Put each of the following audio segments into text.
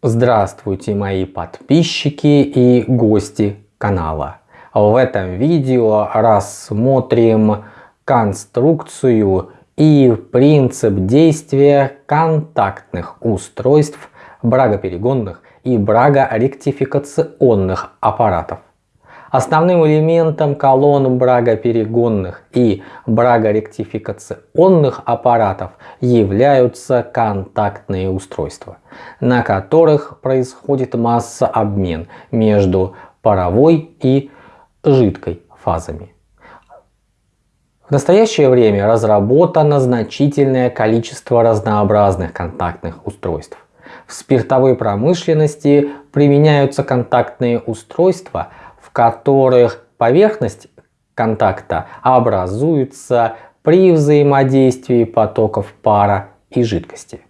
Здравствуйте мои подписчики и гости канала. В этом видео рассмотрим конструкцию и принцип действия контактных устройств брагоперегонных и брагоректификационных аппаратов. Основным элементом колонн брагоперегонных и брагоректификационных аппаратов являются контактные устройства, на которых происходит массообмен между паровой и жидкой фазами. В настоящее время разработано значительное количество разнообразных контактных устройств. В спиртовой промышленности применяются контактные устройства – которых поверхность контакта образуется при взаимодействии потоков пара и жидкости.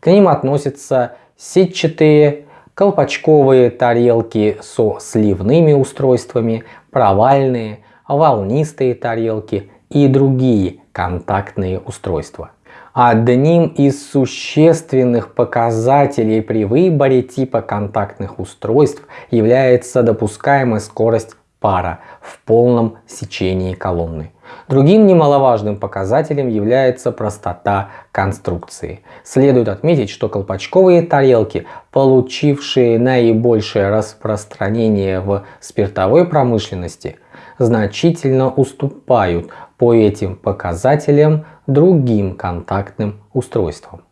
К ним относятся сетчатые, колпачковые тарелки со сливными устройствами, провальные, волнистые тарелки и другие контактные устройства. Одним из существенных показателей при выборе типа контактных устройств является допускаемая скорость пара в полном сечении колонны. Другим немаловажным показателем является простота конструкции. Следует отметить, что колпачковые тарелки, получившие наибольшее распространение в спиртовой промышленности, значительно уступают по этим показателям другим контактным устройствам.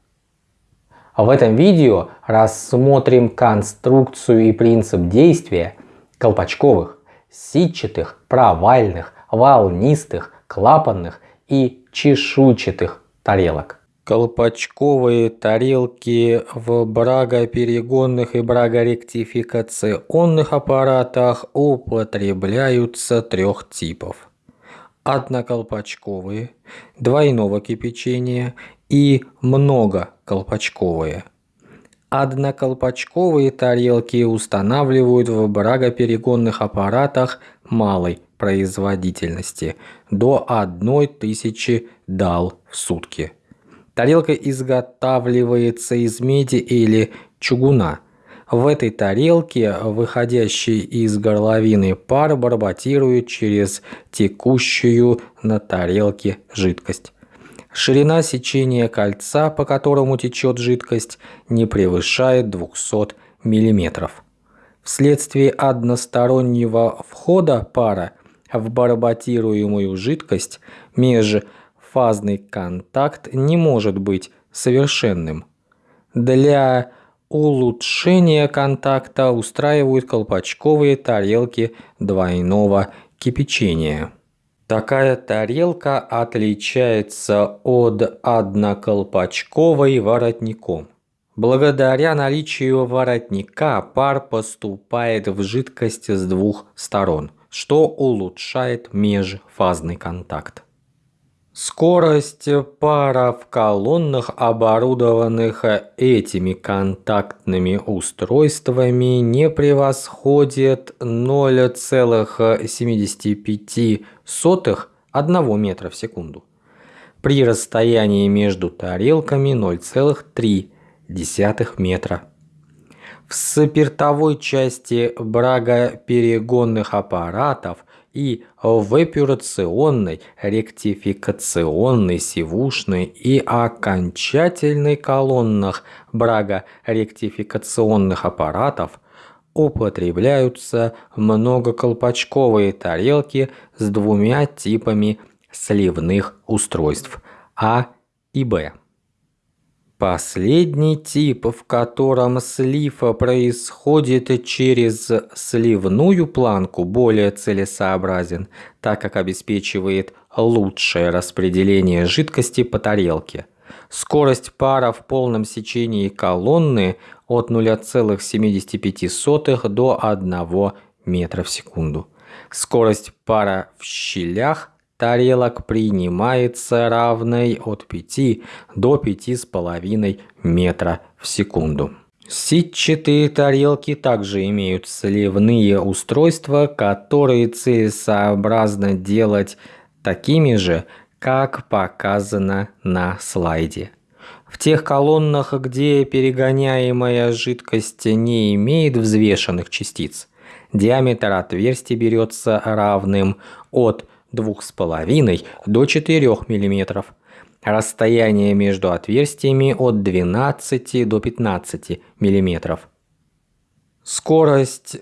В этом видео рассмотрим конструкцию и принцип действия колпачковых, сетчатых, провальных, волнистых, клапанных и чешуйчатых тарелок. Колпачковые тарелки в брагоперегонных и брагоректификационных аппаратах употребляются трех типов одноколпачковые, двойного кипячения и многоколпачковые. Одноколпачковые тарелки устанавливают в брагоперегонных аппаратах малой производительности до 1000 дал в сутки. Тарелка изготавливается из меди или чугуна – в этой тарелке выходящий из горловины пар барботирует через текущую на тарелке жидкость. Ширина сечения кольца, по которому течет жидкость, не превышает 200 мм. Вследствие одностороннего входа пара в барботируемую жидкость межфазный контакт не может быть совершенным. Для улучшения контакта устраивают колпачковые тарелки двойного кипячения. Такая тарелка отличается от одноколпачковой воротником. Благодаря наличию воротника пар поступает в жидкость с двух сторон, что улучшает межфазный контакт. Скорость пара в колоннах, оборудованных этими контактными устройствами, не превосходит 0,75 1 метра в секунду. При расстоянии между тарелками 0,3 метра. В спиртовой части брагоперегонных аппаратов – и в эпюрационной, ректификационной, сивушной и окончательной колоннах брага-ректификационных аппаратов употребляются многоколпачковые тарелки с двумя типами сливных устройств А и Б. Последний тип, в котором слив происходит через сливную планку, более целесообразен, так как обеспечивает лучшее распределение жидкости по тарелке. Скорость пара в полном сечении колонны от 0,75 до 1 метра в секунду. Скорость пара в щелях тарелок принимается равной от 5 до 5,5 метра в секунду. Сетчатые тарелки также имеют сливные устройства, которые целесообразно делать такими же, как показано на слайде. В тех колоннах, где перегоняемая жидкость не имеет взвешенных частиц, диаметр отверстия берется равным от 2,5 до 4 мм, расстояние между отверстиями от 12 до 15 мм. Скорость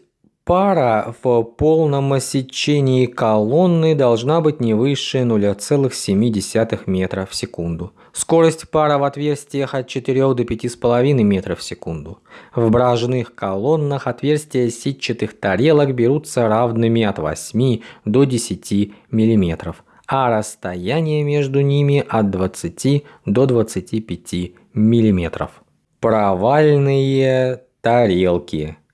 пара в полном сечении колонны должна быть не выше 0,7 метра в секунду. Скорость пара в отверстиях от 4 до 5,5 метров в секунду. В бражных колоннах отверстия сетчатых тарелок берутся равными от 8 до 10 миллиметров, а расстояние между ними от 20 до 25 миллиметров. Провальные тарелки –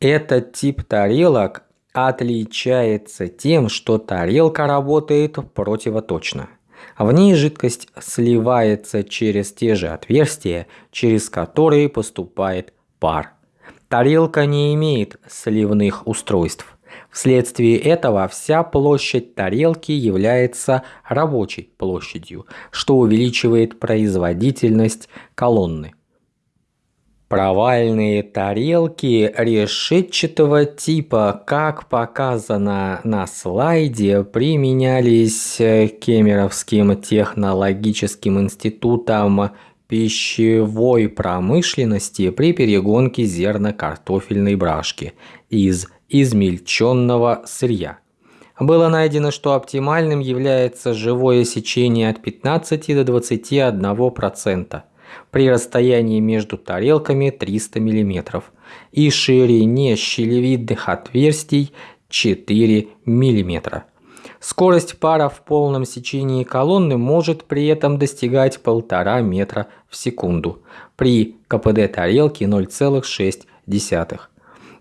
этот тип тарелок отличается тем, что тарелка работает противоточно. В ней жидкость сливается через те же отверстия, через которые поступает пар. Тарелка не имеет сливных устройств. Вследствие этого вся площадь тарелки является рабочей площадью, что увеличивает производительность колонны. Провальные тарелки решетчатого типа, как показано на слайде, применялись Кемеровским технологическим институтом пищевой промышленности при перегонке зерно-картофельной брашки из измельченного сырья. Было найдено, что оптимальным является живое сечение от 15 до 21% при расстоянии между тарелками 300 мм и ширине щелевидных отверстий 4 мм. Скорость пара в полном сечении колонны может при этом достигать 1,5 метра в секунду при КПД тарелки 0,6.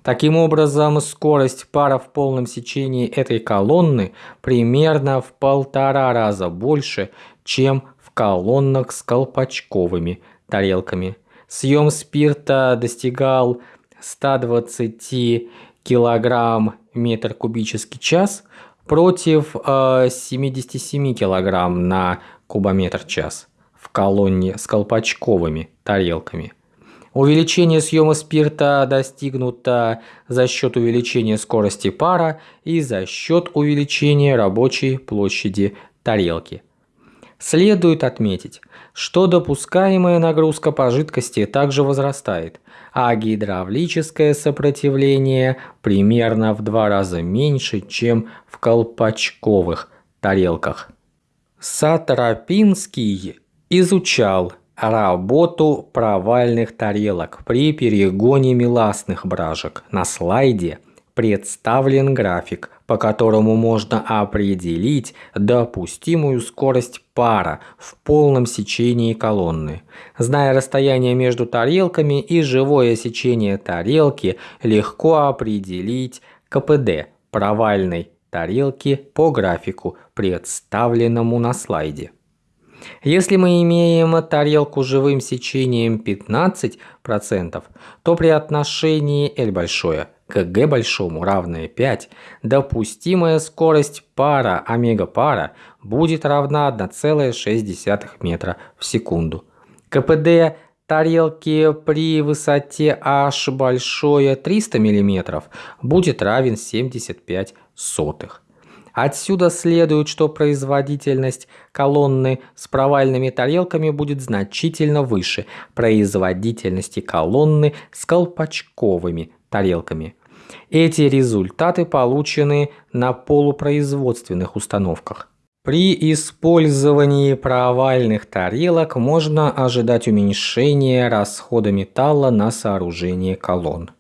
Таким образом, скорость пара в полном сечении этой колонны примерно в полтора раза больше, чем колоннах с колпачковыми тарелками. Съем спирта достигал 120 килограмм метр кубический час против э, 77 килограмм на кубометр час в колонне с колпачковыми тарелками. Увеличение съема спирта достигнуто за счет увеличения скорости пара и за счет увеличения рабочей площади тарелки. Следует отметить, что допускаемая нагрузка по жидкости также возрастает, а гидравлическое сопротивление примерно в два раза меньше, чем в колпачковых тарелках. Сатропинский изучал работу провальных тарелок при перегоне меластных бражек на слайде – представлен график, по которому можно определить допустимую скорость пара в полном сечении колонны. Зная расстояние между тарелками и живое сечение тарелки, легко определить КПД провальной тарелки по графику, представленному на слайде. Если мы имеем тарелку живым сечением 15%, то при отношении L большое – к g большому равное 5, допустимая скорость пара омега-пара будет равна 1,6 метра в секунду. КПД тарелки при высоте h большое 300 мм будет равен 75 сотых. Отсюда следует, что производительность колонны с провальными тарелками будет значительно выше производительности колонны с колпачковыми тарелками. Эти результаты получены на полупроизводственных установках. При использовании провальных тарелок можно ожидать уменьшения расхода металла на сооружение колонн.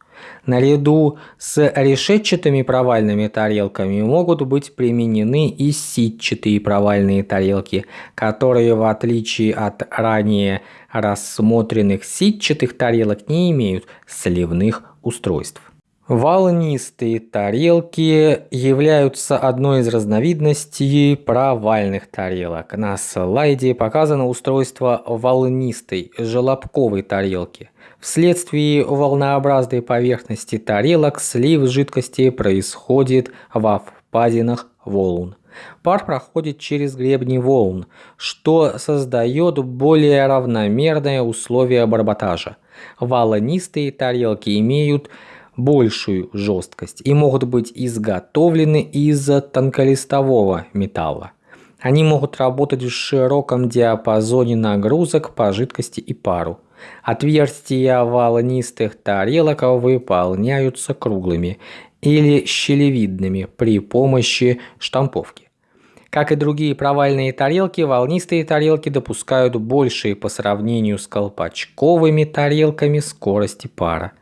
Наряду с решетчатыми провальными тарелками могут быть применены и сетчатые провальные тарелки, которые в отличие от ранее рассмотренных сетчатых тарелок не имеют сливных устройств. Волнистые тарелки являются одной из разновидностей провальных тарелок. На слайде показано устройство волнистой желобковой тарелки. Вследствие волнообразной поверхности тарелок слив жидкости происходит во впадинах волн. Пар проходит через гребни волн, что создает более равномерные условия барботажа. Волнистые тарелки имеют большую жесткость и могут быть изготовлены из тонколистового металла. Они могут работать в широком диапазоне нагрузок по жидкости и пару. Отверстия волнистых тарелок выполняются круглыми или щелевидными при помощи штамповки. Как и другие провальные тарелки, волнистые тарелки допускают большие по сравнению с колпачковыми тарелками скорости пара.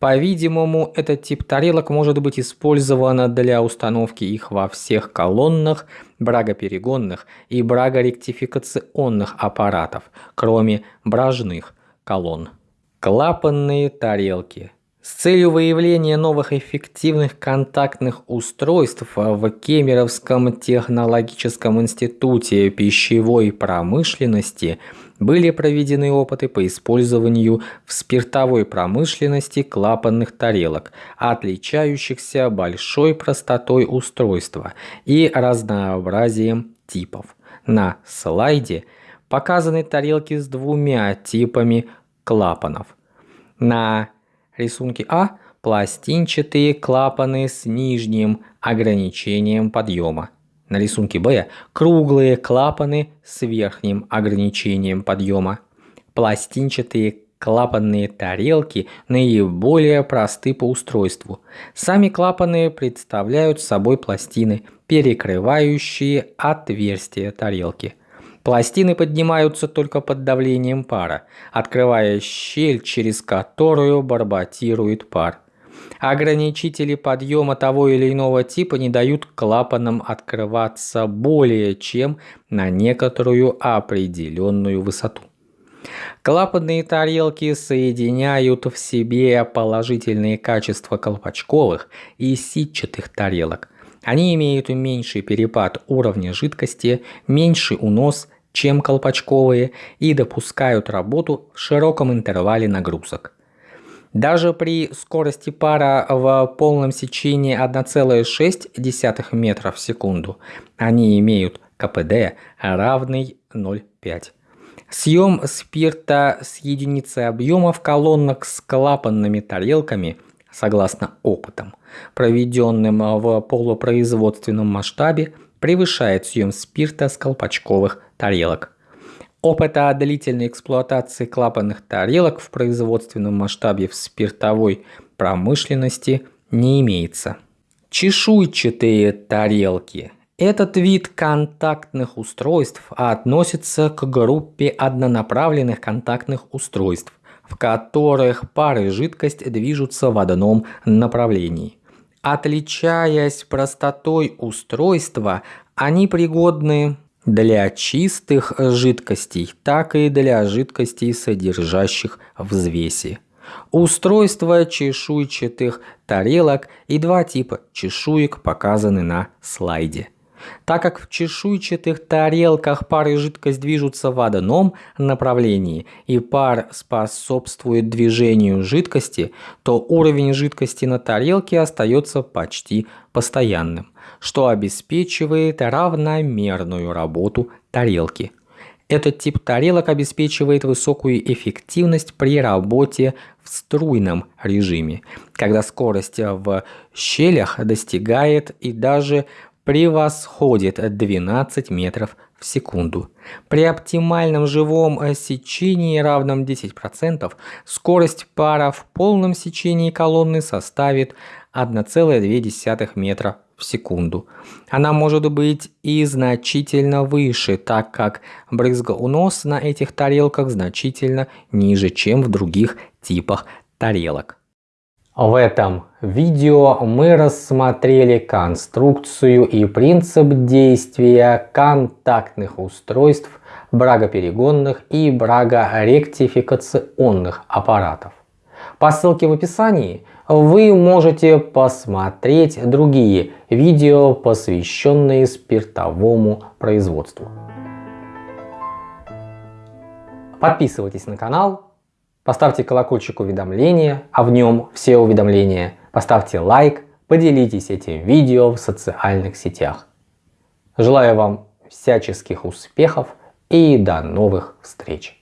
По-видимому, этот тип тарелок может быть использован для установки их во всех колоннах, брагоперегонных и брагоректификационных аппаратов, кроме бражных колонн. Клапанные тарелки – с целью выявления новых эффективных контактных устройств в Кемеровском технологическом институте пищевой промышленности были проведены опыты по использованию в спиртовой промышленности клапанных тарелок, отличающихся большой простотой устройства и разнообразием типов. На слайде показаны тарелки с двумя типами клапанов. На Рисунки А – пластинчатые клапаны с нижним ограничением подъема. На рисунке Б – круглые клапаны с верхним ограничением подъема. Пластинчатые клапанные тарелки наиболее просты по устройству. Сами клапаны представляют собой пластины, перекрывающие отверстия тарелки. Пластины поднимаются только под давлением пара, открывая щель, через которую барботирует пар. Ограничители подъема того или иного типа не дают клапанам открываться более чем на некоторую определенную высоту. Клапанные тарелки соединяют в себе положительные качества колпачковых и сетчатых тарелок – они имеют меньший перепад уровня жидкости, меньший унос, чем колпачковые и допускают работу в широком интервале нагрузок. Даже при скорости пара в полном сечении 1,6 метра в секунду они имеют КПД равный 0,5. Съем спирта с единицей объема в колоннах с клапанными тарелками – согласно опытам, проведенным в полупроизводственном масштабе, превышает съем спирта с колпачковых тарелок. Опыта длительной эксплуатации клапанных тарелок в производственном масштабе в спиртовой промышленности не имеется. Чешуйчатые тарелки. Этот вид контактных устройств относится к группе однонаправленных контактных устройств, в которых пары и жидкость движутся в одном направлении. Отличаясь простотой устройства, они пригодны для чистых жидкостей, так и для жидкостей, содержащих взвеси. Устройство чешуйчатых тарелок и два типа чешуек показаны на слайде. Так как в чешуйчатых тарелках пар и жидкость движутся в одном направлении, и пар способствует движению жидкости, то уровень жидкости на тарелке остается почти постоянным, что обеспечивает равномерную работу тарелки. Этот тип тарелок обеспечивает высокую эффективность при работе в струйном режиме, когда скорость в щелях достигает и даже превосходит 12 метров в секунду. При оптимальном живом сечении равном 10% скорость пара в полном сечении колонны составит 1,2 метра в секунду. Она может быть и значительно выше, так как брызгоунос на этих тарелках значительно ниже, чем в других типах тарелок. В этом видео мы рассмотрели конструкцию и принцип действия контактных устройств брагоперегонных и брагоректификационных аппаратов. По ссылке в описании вы можете посмотреть другие видео, посвященные спиртовому производству. Подписывайтесь на канал, Поставьте колокольчик уведомления, а в нем все уведомления. Поставьте лайк, поделитесь этим видео в социальных сетях. Желаю вам всяческих успехов и до новых встреч!